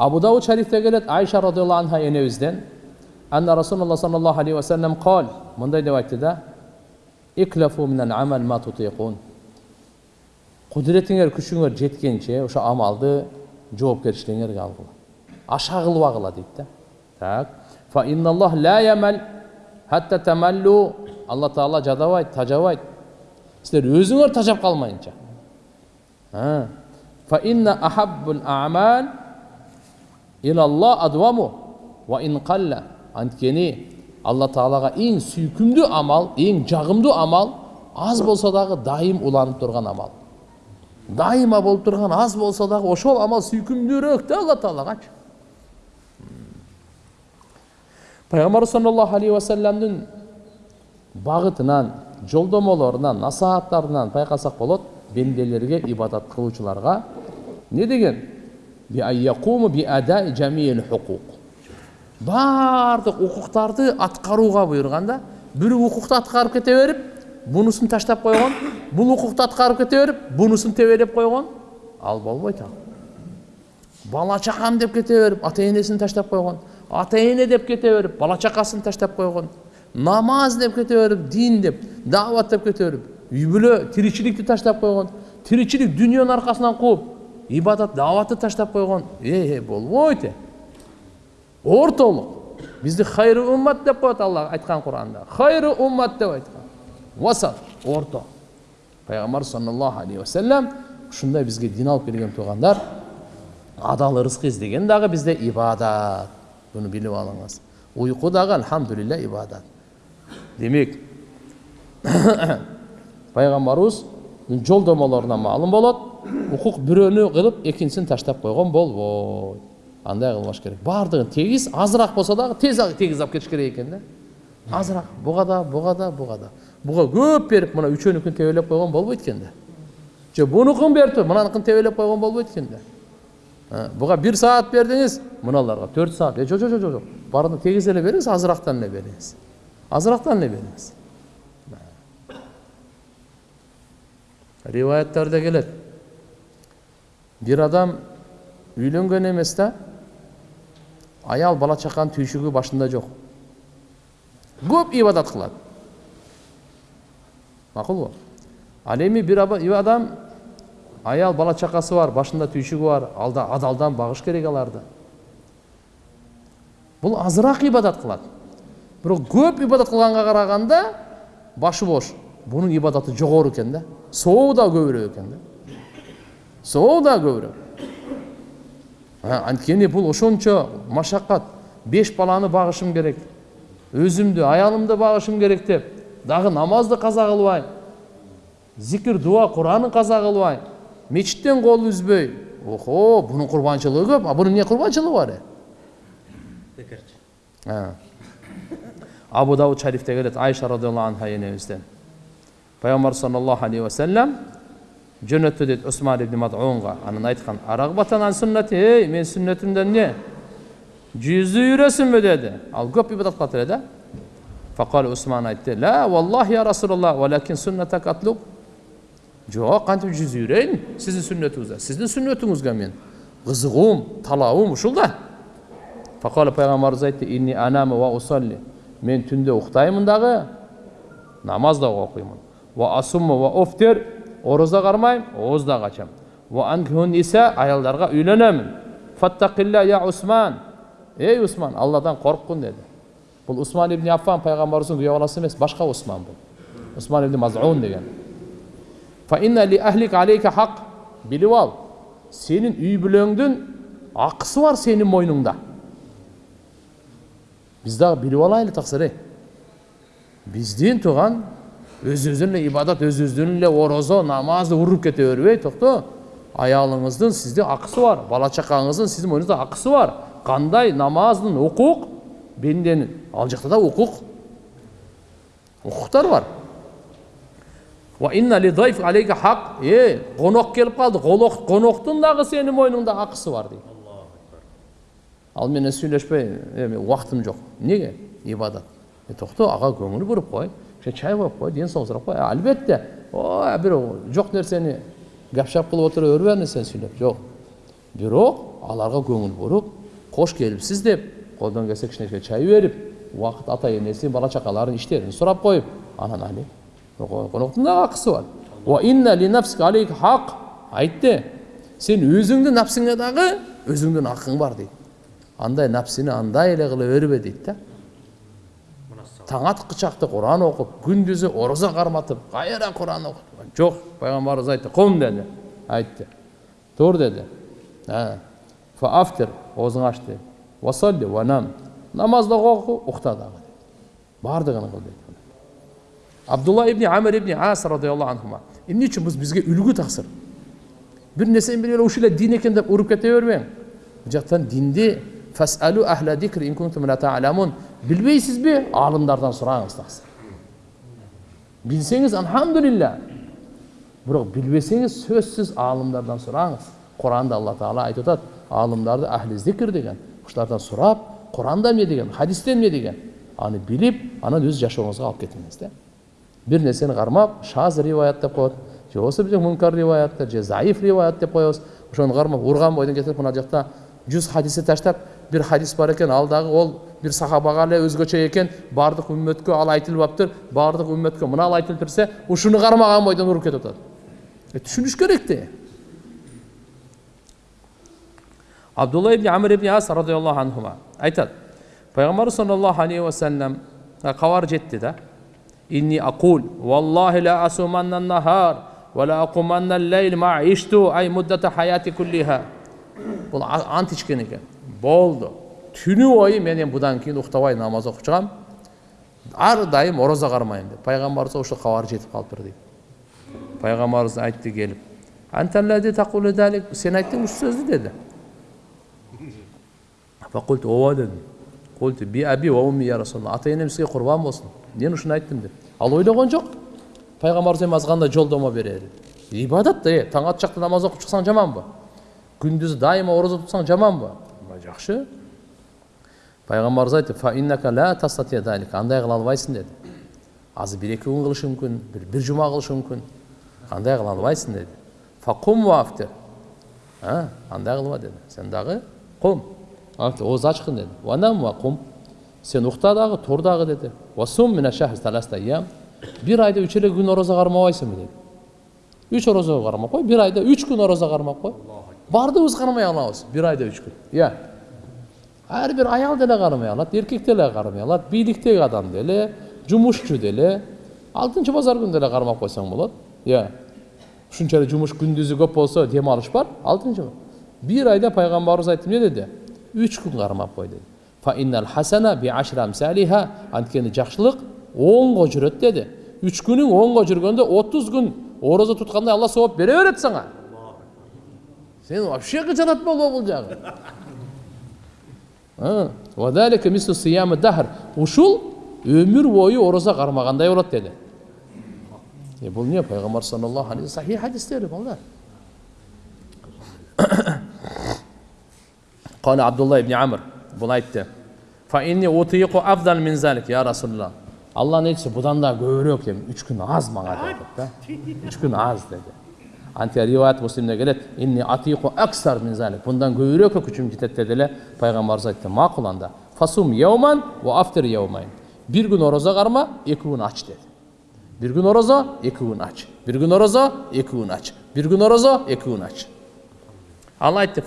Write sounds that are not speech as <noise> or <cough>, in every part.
абу дауд шарифте келет айша радиаллаху анха енебизден анна расулалла саллаллаху алейхи вассалам қал мындай деп айтты да иклафу минал амал ма тутиқун құдіретіңер күшіңер жеткенше ошо амалды жоопкерчилигиңерге алгыла аша кылбагыла дейт да так фа инналлах ла ямал хатта тамаллу алла таала жадабайт тажабайт силер өзүңөр тажап калмайынча фа инна ахаббул амал илаллах адваму ва ин қалла анткени алла таалага эң сүйкүмдүү амал эң жагымдуу амал аз болсо дагы дайым уланып турган амал дайыма болуп турган аз болсо дагы ошол амал сүйкүмдүүрөөк да алла таалагачы пайгамбар саллаллаху алейхи вассаламдын багытынан жолдомолорунан насааттарынан байкасак болот бенделерге ибадат кылуучуларга не деген баардык укуктарды аткарууга буйруган да бир укукту аткарып кете берип бунусун таштап койгон бул укукту аткарып кете берип бунусун тебелеп койгон ал болбойт ал бала чакам деп кете берип ата энесин таштап койгон ата эне деп кете берип бала чакасын таштап койгон намаз деп кете берип дин деп даават деп кете берип үй бүлө тиричиликти таштап койгон тиричилик дүниенің арқасынан қуып ибадат дааватты таштап қойған е болбойт е ортолық бізді хайры уммат деп қояды алла айтқан құранда хайры уммат деп айтқан уасат орто пайғамбар саллаллаху алейхи уассалам ушундай бизге дин алып келген туғандар адал ырызкы издеген дагы бизде ибадат буну билип алыңыз уйку дагы альхамдулилля ибадат демек пайгамбарыбыз жолдомолорунан маалым болот укук бирөөнү кылып экинчисин таштап койгон болбойт андай кылбаш керек баардыгын тегиз азыраак болсо дагы тез тегиз алып кетиш керек экен да азыраак буга да буга да буга да буга көп берип мына үчөөнүкүн тебелеп койгон болбойт экен да же бунукун берип туруп мынаныкын тебелеп койгон болбойт экен да буга бир саат бердиңиз мыналарга төрт саат жок жок жок жок баарына тегиз эле бериңиз азырактан эле бериңиз азырактан эле бериңиз риwаяттарда келет бир адам үйлөнгөн эмес да аял бала чаканын түйшүгү башында жок көп ибадат кылат макулбу ал эми бир адам аял бала чакасы бар башында түйшүгү бар алда адалдан багыш керек аларды. Бул азыраак ибадат кылат бирок көп ибадат кылганга караганда башы бош. Бунун ибадаты жогору экен да сообу да көбүрөөк экен да. Сообу да көбүрөөк анткени бул ошончо машакат беш баланы багышым керек өзүмдү аялымды багышым керек деп дагы намазды каза кылбай зикир дуа куранын каза кылбай мечиттен кол үзбөй охо бунун курбанчылыгы көп а бунун эмне курбанчылыгы бар? э абу дауд шарифте келет айша радиаллаху анха энебизден пайғамбар саллаллаху алейхи уассалам жөнөттү дейт усман ибн мадунга анан айткан арагбатан ан сүннати ей мен сүннетимден эмне жүзү үйрөсүңбү деди ал көп ибадат кылат эле да факал усман айтты ла валлахи я расулаллах валакин сүннатак атлуб жок кантип жүзү үйрөйүн сиздин сүннөтүңүздө сиздин сүннөтүңүзгө мен кызыгуум талабым ушул да факала пайгамбарыбыз айтты инни анаму ва усалли мен түндө уктаймын дагы намаз да окуймун ва асуму ва офтер ораза кармайм ооз да качам ва анкихун ниса аялдарга үйлөнөмүн фаттакилля я усман ей усман алладан корккун деди бул усман ибн аффан пайгамбарыбыздын күйөө баласы эмес башка усман бул усман ибн мазун деген фа инна ли ахлик алейка хак билип ал сенин үй бүлөңдүн акысы бар сенин мойнуңда биз дагы билип алайлы таксыр ей биздин тууган өзүңүздүн эле ибадат өзүңүздүн эле орозо намазды уруп кете бербей токто аялыңыздын сизде акысы бар бала чакаңыздын сиздин мойнуңузда акысы бар кандай намаздын укук бенденин ал жакта да укук укуктар бар е конок келип калды коноктун дагы сенин мойнуңда акысы бар дейт ал менен сүйлөшпөй эми убактым жок эмнеге ибадат токто ага көңүл буруп кой чай коюп кой ден соолук сурап кой албетте бир жок нерсени гапшап кылып отура бербе ар нерсени сүйлөп жок бирок аларга көңүл буруп кош келипсиз деп колдон келсе кичинекей чай берип убакыт ата энеси бала чакаларын иштерин сурап коюп анан али коноктун дагы акысы бар айтты сен өзүңдүн напсыңа дагы өзүңдүн акың бар дейт андай напсини андай эле кыла бербе дейт да таң аткычакты куран окуп күндүзү орозо карматып кайра куран окуп жок пайгамбарыбыз айтты кум деди айтты. Тур деди фаафтир оозуңду ач деди васалли ванам намаз дагы оку укта дагы баардыгын кыл дейт абдулла ибни амир ибни ас радиаллаху анхума эмне үчүн бул бизге үлгү таксыр бир нерсени билип эле ушул дин экен деп уруп кете бербең бул жактан динди фасалу ахла дикр ин кунтум ла та'ламун билбейсизби аалымдардан сураңыз таксы билсеңиз алхамдулилля бирок билбесеңиз сөзсүз аалымдардан сураңыз куранда алла таала айтып аалымдарды ахли зикр деген ушулардан сурап куранда эмне деген хадисте эмне деген аны билип анан өз жашооңузга алып кетиңиз да бир нерсени кармап шаз риваят деп коет же болбосо бизде мункар же заиф риваят деп коебуз ошону кармап урган бойдон кетирип мына жакта жүз хадисти таштап бир хадис бар экен ал дагы ол бир сахабага эле өзгөчө экен баардык үммөткө ал айтылып алыптыр баардык үммөткө мына айтылып турса ушуну кармаган бойдон уруп кетип атат түшүнүш керек да абдулла ибн амир ибн ас радиаллаху анхума айтат пайгамбарыбыз саллаллаху алейхи вассалам кабар жетти да inni aqul wallahi la asumanna nahar ولا أقومن الليل ما عشت أي مدة حياتي كلها бұл ант ішкен екен болды түні бойы мен енді бұдан кейін ұйықтабай намаз оқып шығамын әрдайым ораза қармаймын деп. Пайғамбарымыз ошо хабар жетіп қалыптыр дейді пайғамбарымыз айтты келіп сен айттың осы сөзді деді. Ооба дедім расулалла ата енем сізге құрбан болсын мен ушуну айттым деп ал ойлогон жок пайгамбарыбыз эми азгандай жолдомо берери ибадат да таң ат чакта намаз окуп чыксаң жаманбы күндүз дайыма орозо тутсаң жаманбы жакшы пайгамбарыбыз айтты андай кыла албайсың деди азыр бир эки күн кылышы мүмкүн бир бир жума кылышы мүмкүн андай кыла албайсың деди факум вафтир андай кылба деди сен дагы кум ооз ачкын деди ванам ва кум сен укта дагы тур дагы деди бир айда үч эле күн орозо кармабайсыңбы деди үч орозо кармап кой бир айда үч күн орозо кармап кой баардыгыбыз кармай алабыз бир айда үч күн. Иә. Ар бир аял деле кармай алат эркек деле кармай алат бийликтеги адам деле жумушчу деле алтынчы базар күнү деле кармап койсоң болот иә ушунча эле жумуш күндүзү көп болсо дем алыш бар алтынчы бир айда пайгамбарыбыз айтты эмне деди үч күн кармап кой деди анткени жакшылык оңго жүрөт деди үч күнүң оңго жүргөндө отуз күн орозо туткандай алла сооп бере берет сага сен вообще кыжалат болбо бул жагы وَذَٰلِكَ مِسْلُ سِيَامِ دَهْرِ Uşul ömür boyu oruza karmaganday olot dedi. E bu niye Peygamber sallallahu aleyhi ve sellem sahih hadisleri bunlar. <coughs> Kale Abdullah ibn Amr bunu ayıttı. Fa inni utiyiku afdal min zalik ya Resulullah. Allah ne etsin budan da göğürü yok dedim. Üç gün az bana dedi. Üç gün az dedi. Көбүрөөк эми үч күн аз мага деп да үч күн аз деди антип риваят муслимде келет мындан көбүрөөккө күчүм жетет деди эле пайгамбарыбыз айтты макул анда фасум яуман ва яумайн бир күн орозо карма эки күн ач деди бир күн орозо эки күн ач бир күн орозо эки күн ач бир күн орозо эки күн ач ал айтты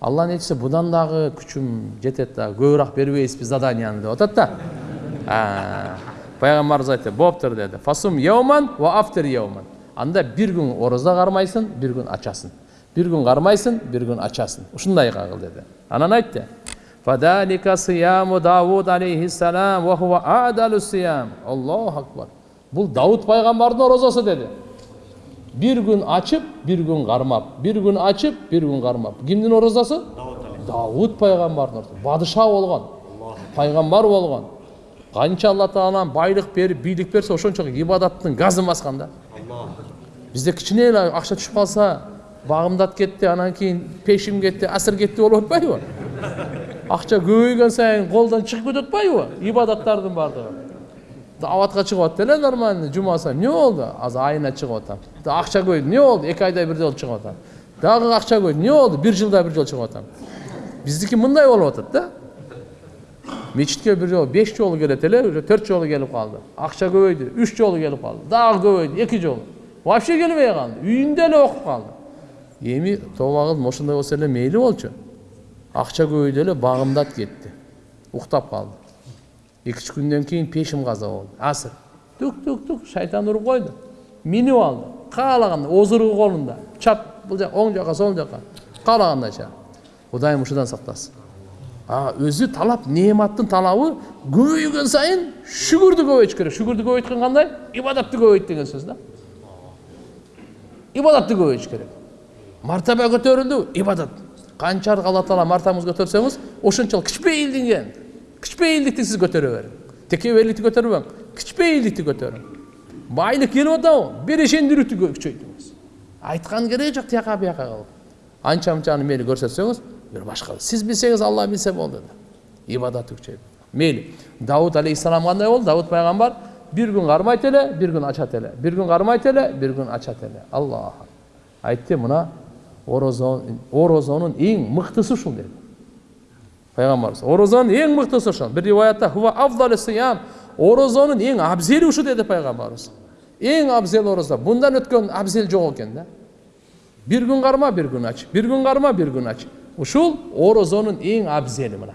алланын элчиси будан дагы күчүм жетет дагы көбүрөөк бербейсизби заданияны деп атат да пайгамбарыбыз айтты болуптур деди фасум яуман ва афтир яуман анда бир күн орозо кармайсың бир күн ачасың бир күн кармайсың бир күн ачасың ушундай кыл деди анан айтты фадалика сияму адалу сиям аллаху акбар бул давуд пайгамбардын орозосу деди бир күн ачып бир күн кармап бир күн ачып бир күн кармап кимдин орозосу давуд пайгамбардын орозосу бадыша болгон пайгамбар канча алла таалам байлык берип бийлик берсе ошончо ибадаттын газын баскан да бизде кичине эле акча түшүп калса багымдат кетти анан кийин пешим кетти асыр кетти болуп атпайбы акча көбөйгөн сайын колдон чыгып кетип атпайбы ибадаттардын баардыгы абатка чыгып атты эле нормально сайын эмне болду азыр айына чыгып атам акча көбөйдү эмне болду эки айда бирде болуп чыгып атам дагы акча көбөйдү эмне болду бир жылда бир жолу чыгып атам биздики мындай болуп атат да мечитке бир жолу беш жолу келет эле уже төрт жолу келип калды акча көбөйдү үч жолу келип калды дагы көбөйдү эки жолу вообще келбей калды үйүндө эле окуп калды эми кылдым ошондой болсо эле мейли болчу акча көбөйдү эле багымдат кетти уктап калды эки үч күндөн кийин пешим каза болду асыр тук тук тук шайтан уруп койду минип алды каалагандай озуругу колунда чап бул жак оң жака сол жака каалагандайча кудайым ушудан сактасын а өзү талап неаматтын талабы көбөйгөн сайын шүгүрдү көбөйтүш керек. Шүгүрдү көбөйткөн кандай ибадатты көбөйт деген сөз да. Ибадатты көбөйтүш керек. Мартаба көтөрүлдү ибадат. Канчалык алла таала мартабаңызды көтөрсөңүз ошончолук кичпейилдиген кичпейилдикти сиз көтөрө бериң текеберликти көтөрбөң кичпейилдикти көтөрүң байлык келип атабы берешендүүлүктү күчөйтүңүз айткан кереги жок тияка бияка кылып анча мынчаны мейли көрсөтсөңүз бир башка сиз билсеңиз алла билсе болду да ибадаты күчөйт мейли давуд алейхисалам кандай болду давуд пайгамбар бир күн кармайт эле бир күн ачат эле бир күн кармайт эле бир күн ачат эле аллах айтты мына орозон орозонун эң мыктысы ушул деди пайгамбарыбыз орозонун эң мыктысы ошол бир риваятта хуа афдалу сиям орозонун эң абзели ушу деди пайгамбарыбыз эң абзел орозо мындан өткөн абзел жок экен да бир күн карма бир күн ач бир күн карма бир күн ач ушул орозонун эң абзели мына.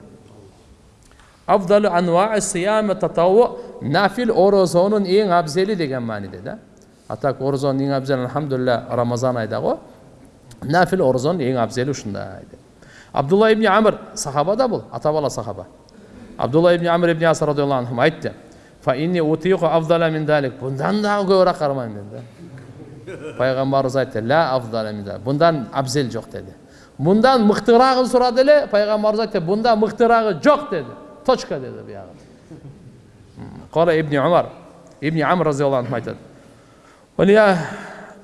Афдалу анваа сиями татаву нафил орозонун эң абзели деген мааниде да. А так орозонун эң абзели алхамдулилля рамазан айда го. Нафил орозонун эң абзели ушундай абдулла ибн амр сахаба да бул ата бала сахаба. Абдулла ибн амр ибн асар радиаллаху анху айтты мындан дагы көбүрөөк кармайм деди да пайгамбарыбыз айтты далик мындан абзел жок деди мындан мыктыраагын сурады эле пайгамбарыбыз айтты мындан мыктыраагы жок деди точка деди буягы кала ибн умар ибн амр разиаллаху анху айтат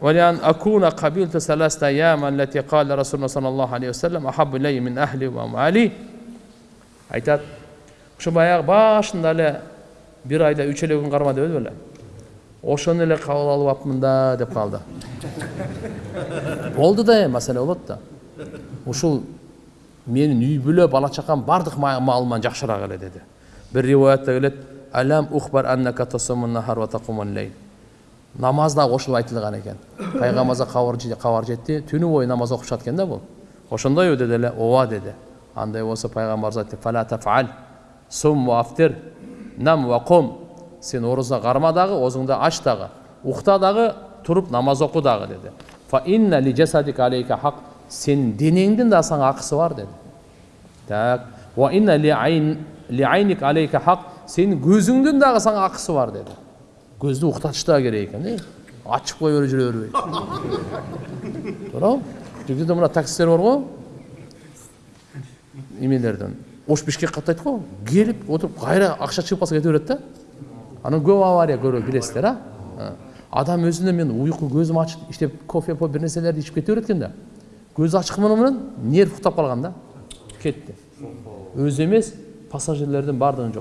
ولأن أكون قبلت ثلاثة أيام التي قال رسولنا صلى الله عليه وسلم أحب إلي من أهلي ومالي айтат ушу баягы башында эле бир айда үч эле күн карма дебеди беле ошону эле кабыл алып апмын да деп калды болду да эми маселе болот да ушул менин үй бүлө бала чакам баардык маалыман жакшыраак эле деди. Бир риваятта келет алам ухбар аннака нахар ва намаз дагы ошол айтылган экен. Пайгамбарыбызга кабар жетти түнү бою намаз окушат экен да бул. Ошондойбу деди эле. Ооба деди. Андай болсо пайгамбарыбыз айтты фала тафал сум ва афтир нам ва кум сен орозо карма дагы оозуңду ач дагы укта дагы туруп намаз оку дагы деди. Сенин денеңдин да сага акысы бар деди так сенин көзүңдүн дагы сага акысы бар деди көздү уктатыш дагы керек экен э ачып кое берип жүрө бербей туурабы тигиде мына таксисттер бар го эмелерден ош бишкек каттайт го келип отуруп кайра акча чыгып калса кете берет да анан көп авария көрөт билесиздер а адам өзүнө мен уйку көзүм ачык иштеп кофе бир нерселерди ичип кете берет экен да көзү ачык менен нерв уктап калган да. Кетти өзү эмес пассажирлердин баардыгын